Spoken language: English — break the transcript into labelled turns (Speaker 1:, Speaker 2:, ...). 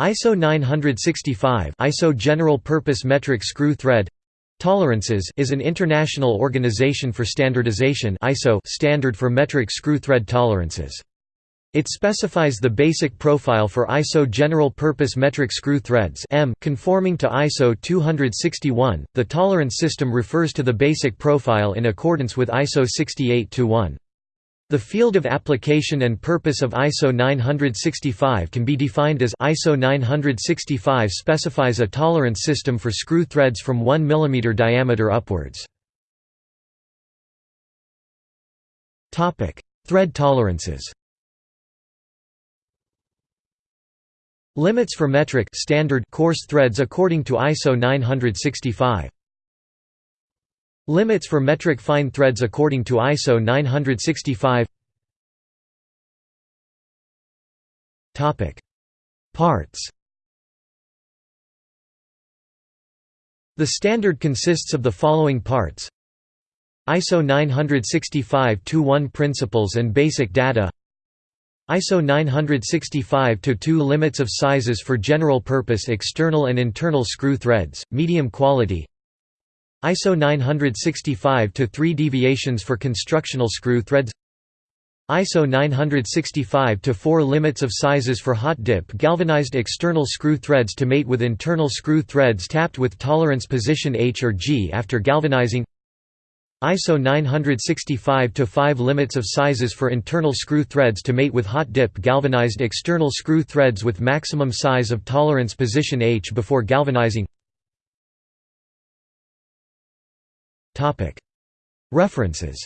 Speaker 1: ISO 965 ISO General Purpose Metric Screw Thread Tolerances is an international organization for standardization ISO standard for metric screw thread tolerances. It specifies the basic profile for ISO general purpose metric screw threads M conforming to ISO 261. The tolerance system refers to the basic profile in accordance with ISO 68-1. The field of application and purpose of ISO 965 can be defined as ISO 965 specifies a tolerance system for screw threads from 1 mm diameter upwards. Thread tolerances Limits for metric standard coarse threads according to ISO 965 Limits for metric fine threads according to ISO 965 Parts. The standard consists of the following parts. ISO 965-1 Principles and basic data. ISO 965-2 Limits of sizes for general purpose external and internal screw threads, medium quality ISO 965-3 deviations for constructional screw threads ISO 965-4 limits of sizes for hot dip galvanized external screw threads to mate with internal screw threads tapped with tolerance position H or G after galvanizing ISO 965-5 limits of sizes for internal screw threads to mate with hot dip galvanized external screw threads with maximum size of tolerance position H before galvanizing References